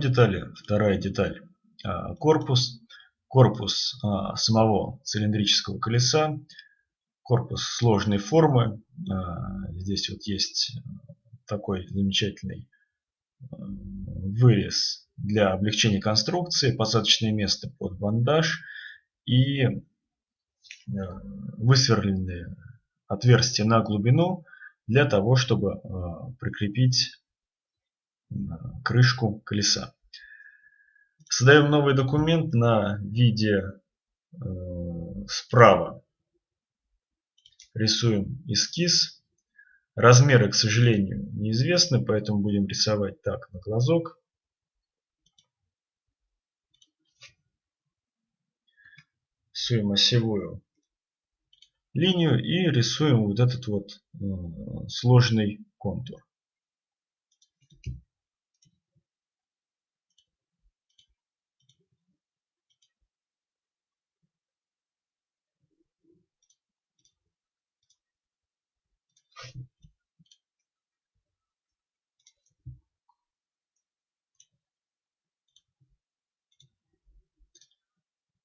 детали, вторая деталь, а, корпус. Корпус а, самого цилиндрического колеса, корпус сложной формы. А, здесь вот есть такой замечательный вырез для облегчения конструкции, посадочное место под бандаж и высверленные отверстия на глубину для того, чтобы прикрепить крышку колеса. Создаем новый документ на виде э, справа. Рисуем эскиз. Размеры, к сожалению, неизвестны, поэтому будем рисовать так на глазок. Рисуем осевую линию и рисуем вот этот вот э, сложный контур.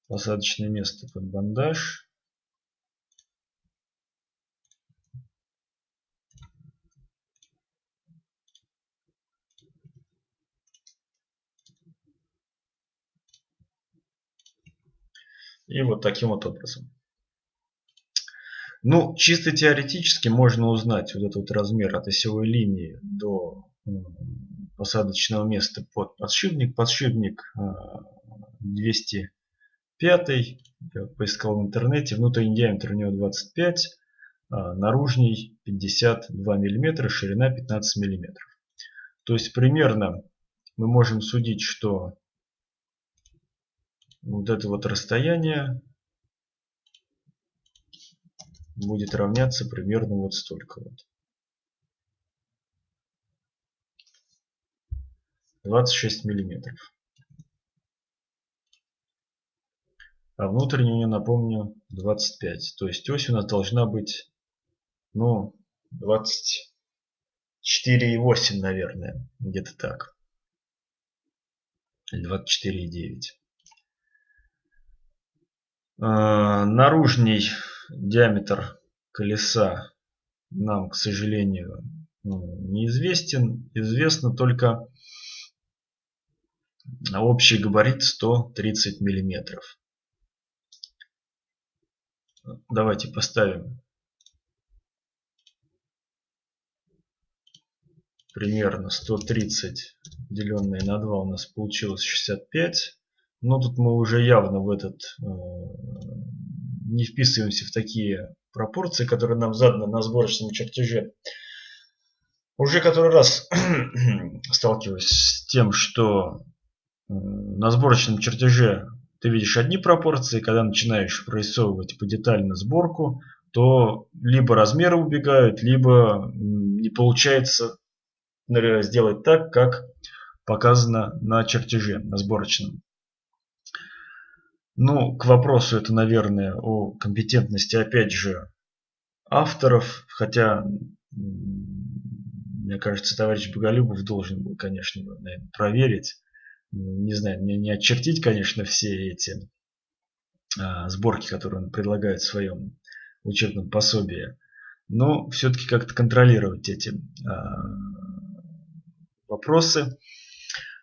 Посадочное место под бандаж. И вот таким вот образом. Ну, чисто теоретически можно узнать вот этот размер от осевой линии до посадочного места под подшипник. Подшипник 200 а, Пятый, я поискал в интернете, внутренний диаметр у него 25, а наружный 52 мм, ширина 15 мм. То есть примерно мы можем судить, что вот это вот расстояние будет равняться примерно вот столько вот. 26 миллиметров. а внутреннюю, напомню, 25. То есть ось у нас должна быть, ну, 24,8, наверное, где-то так. Или 24,9. А, наружный диаметр колеса нам, к сожалению, ну, неизвестен. Известно только общий габарит 130 миллиметров. Давайте поставим примерно 130 деленное на 2 у нас получилось 65. Но тут мы уже явно в этот э, не вписываемся в такие пропорции, которые нам заданы на сборочном чертеже. Уже который раз сталкиваюсь с тем, что на сборочном чертеже ты видишь одни пропорции, когда начинаешь прорисовывать по детально сборку, то либо размеры убегают, либо не получается сделать так, как показано на чертеже, на сборочном. Ну, к вопросу это, наверное, о компетентности, опять же, авторов, хотя, мне кажется, товарищ Боголюбов должен был, конечно, наверное, проверить, не знаю, не, не очертить, конечно, все эти а, сборки, которые он предлагает в своем учебном пособии, но все-таки как-то контролировать эти а, вопросы.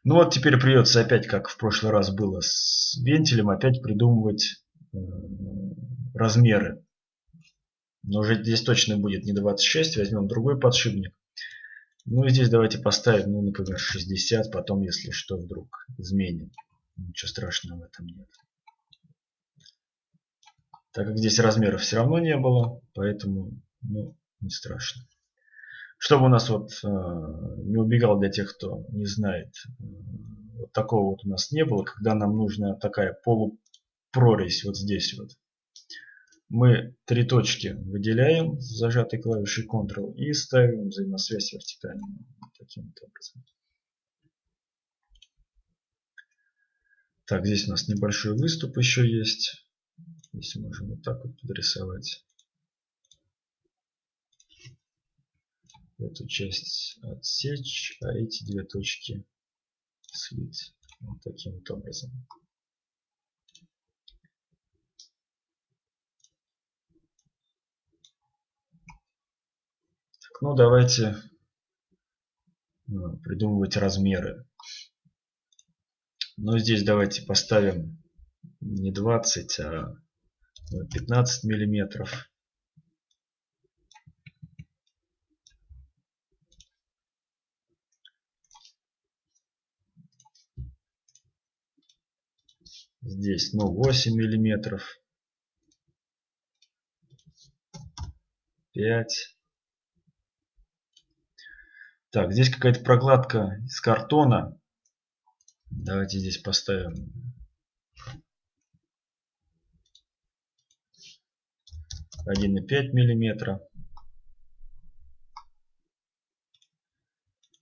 Ну вот теперь придется опять, как в прошлый раз было с вентилем, опять придумывать э, размеры. Но уже здесь точно будет не 26, возьмем другой подшипник. Ну и здесь давайте поставим, ну, например, 60, потом, если что, вдруг изменим. Ничего страшного в этом нет. Так как здесь размеров все равно не было, поэтому, ну, не страшно. Чтобы у нас вот э, не убегал для тех, кто не знает, э, вот такого вот у нас не было, когда нам нужна такая полупрорезь вот здесь вот мы три точки выделяем с зажатой клавишей Ctrl и ставим взаимосвязь вертикальную. Таким вот образом. Так, здесь у нас небольшой выступ еще есть. Здесь можем вот так вот подрисовать. Эту часть отсечь, а эти две точки слить вот таким вот образом. Так, ну давайте ну, придумывать размеры. Но здесь давайте поставим не 20, а 15 миллиметров. Здесь, ну, 8 миллиметров. 5. Так, здесь какая-то прокладка из картона. Давайте здесь поставим 1,5 миллиметра.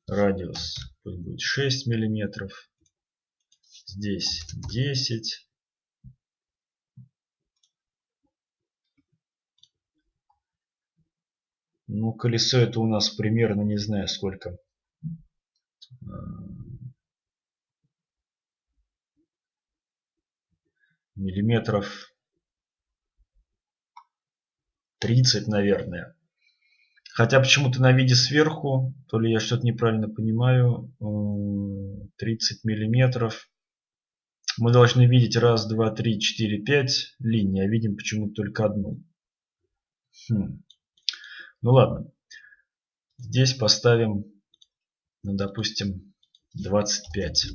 Радиус пусть будет 6 миллиметров. Здесь 10. Ну, колесо это у нас примерно, не знаю сколько. Миллиметров 30, наверное. Хотя почему-то на виде сверху, то ли я что-то неправильно понимаю, 30 миллиметров. Мы должны видеть раз, два, три, четыре, пять линий, а видим почему-то только одну. Хм. Ну ладно. Здесь поставим, ну, допустим, 25.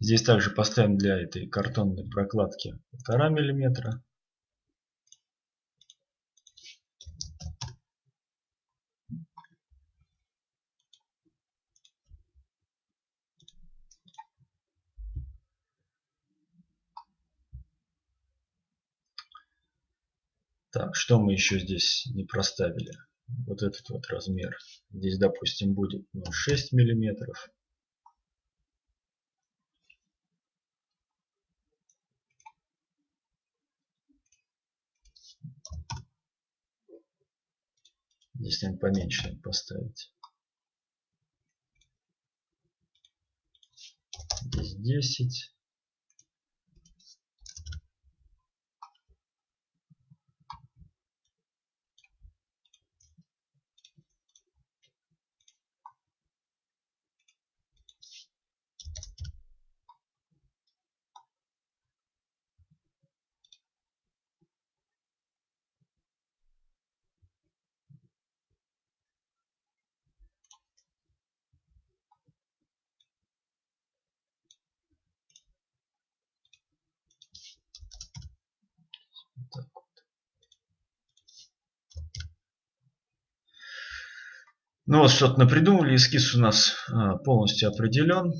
Здесь также поставим для этой картонной прокладки 1,5 миллиметра. Так, что мы еще здесь не проставили? Вот этот вот размер. Здесь, допустим, будет ну, 6 миллиметров. Здесь, наверное, поменьше поставить. Здесь 10. Ну вот что-то напридумали, эскиз у нас а, полностью определен.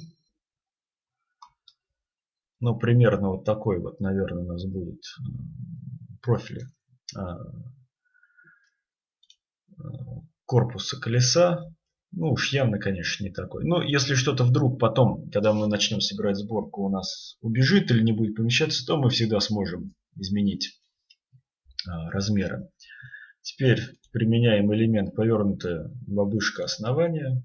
Ну, примерно вот такой вот, наверное, у нас будет профиль а, корпуса колеса. Ну уж явно, конечно, не такой. Но если что-то вдруг потом, когда мы начнем собирать сборку, у нас убежит или не будет помещаться, то мы всегда сможем изменить размеры. Теперь применяем элемент повернутая бабушка основания.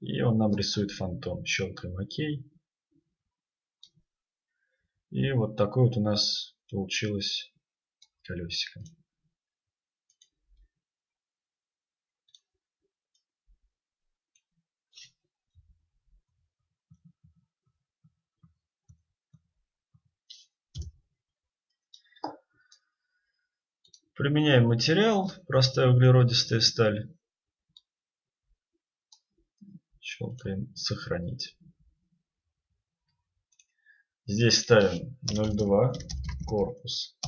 И он нам рисует фантом. Щелкаем ОК. И вот такой вот у нас получилось колесико. Применяем материал, простая углеродистая сталь. Щелкаем сохранить. Здесь ставим 0,2 корпус.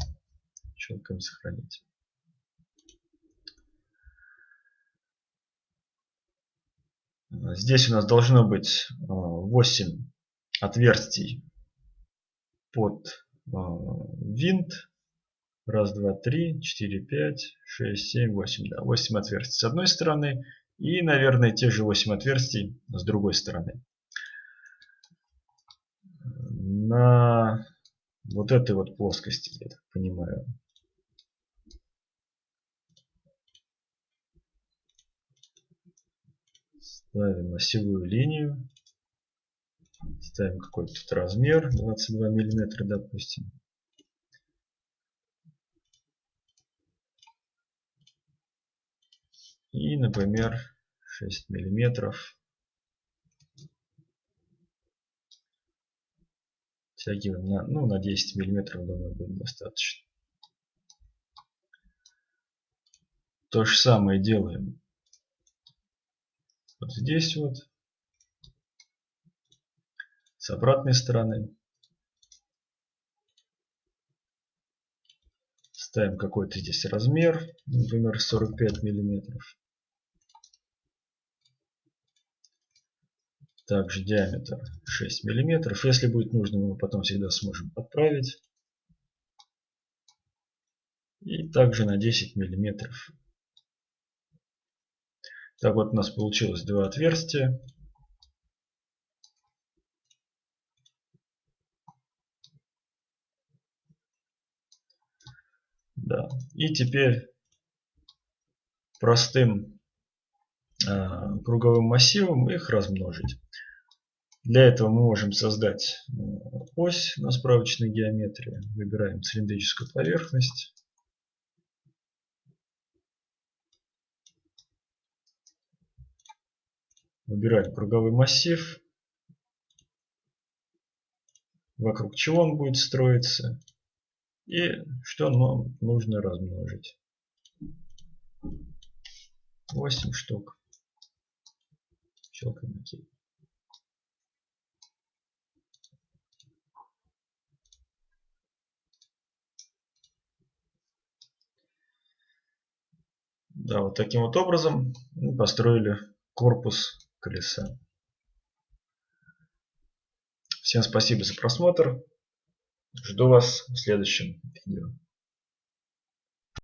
Щелкаем сохранить. Здесь у нас должно быть 8 отверстий под винт Раз, два, три, четыре, пять, шесть, семь, восемь. Да, восемь отверстий с одной стороны. И, наверное, те же восемь отверстий с другой стороны. на вот этой вот плоскости, я так понимаю. Ставим осевую линию. Ставим какой-то размер, 22 миллиметра, допустим. И, например, 6 миллиметров. Втягиваем на, ну, на 10 миллиметров, думаю, будет достаточно. То же самое делаем вот здесь вот. С обратной стороны. Ставим какой-то здесь размер, например, 45 миллиметров. Также диаметр 6 миллиметров. Если будет нужно, мы потом всегда сможем подправить. И также на 10 миллиметров так вот у нас получилось два отверстия. Да. И теперь простым э, круговым массивом их размножить. Для этого мы можем создать э, ось на справочной геометрии. Выбираем цилиндрическую поверхность. Выбираем круговой массив, вокруг чего он будет строиться и что нам нужно размножить. 8 штук. Щелкаем ОК. Да, вот таким вот образом мы построили корпус колеса. Всем спасибо за просмотр. Жду вас в следующем видео.